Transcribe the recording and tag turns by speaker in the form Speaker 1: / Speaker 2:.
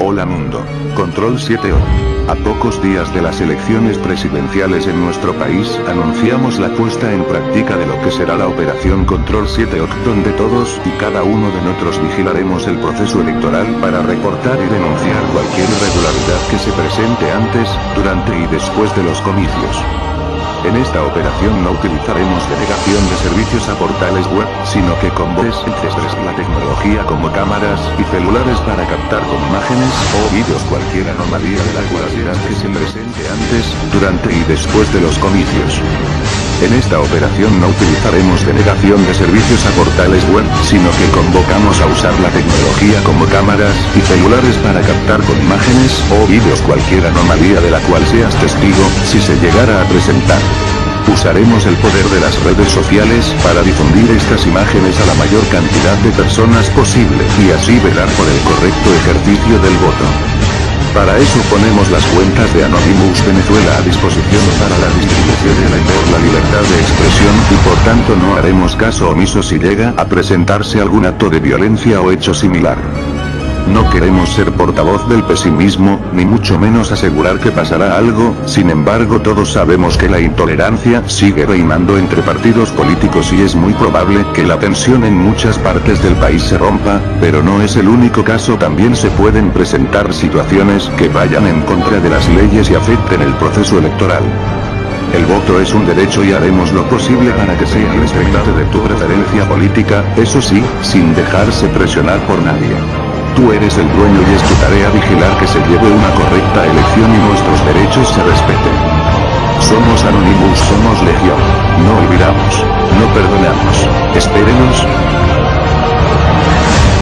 Speaker 1: Hola mundo. Control 7 o. A pocos días de las elecciones presidenciales en nuestro país, anunciamos la puesta en práctica de lo que será la operación Control 7 OC donde todos y cada uno de nosotros vigilaremos el proceso electoral para reportar y denunciar cualquier irregularidad que se presente antes, durante y después de los comicios. En esta operación no utilizaremos delegación de servicios a portales web, sino que con la tecnología como cámaras y celulares para captar con imágenes o vídeos cualquier anomalía de la cualidad que se presente antes, durante y después de los comicios. En esta operación no utilizaremos denegación de servicios a portales web, sino que convocamos a usar la tecnología como cámaras y celulares para captar con imágenes o vídeos cualquier anomalía de la cual seas testigo, si se llegara a presentar. Usaremos el poder de las redes sociales para difundir estas imágenes a la mayor cantidad de personas posible y así velar por el correcto ejercicio del voto. Para eso ponemos las cuentas de Anonymous Venezuela a disposición para la distribución de la por la libertad de expresión y por tanto no haremos caso omiso si llega a presentarse algún acto de violencia o hecho similar. No queremos ser portavoz del pesimismo, ni mucho menos asegurar que pasará algo, sin embargo todos sabemos que la intolerancia sigue reinando entre partidos políticos y es muy probable que la tensión en muchas partes del país se rompa, pero no es el único caso también se pueden presentar situaciones que vayan en contra de las leyes y afecten el proceso electoral. El voto es un derecho y haremos lo posible para que sea respetado de tu preferencia política, eso sí, sin dejarse presionar por nadie. Tú eres el dueño y es tu tarea vigilar que se lleve una correcta elección y nuestros derechos se respeten. Somos Anonymous, somos Legión. No olvidamos. No perdonamos. Espérenos,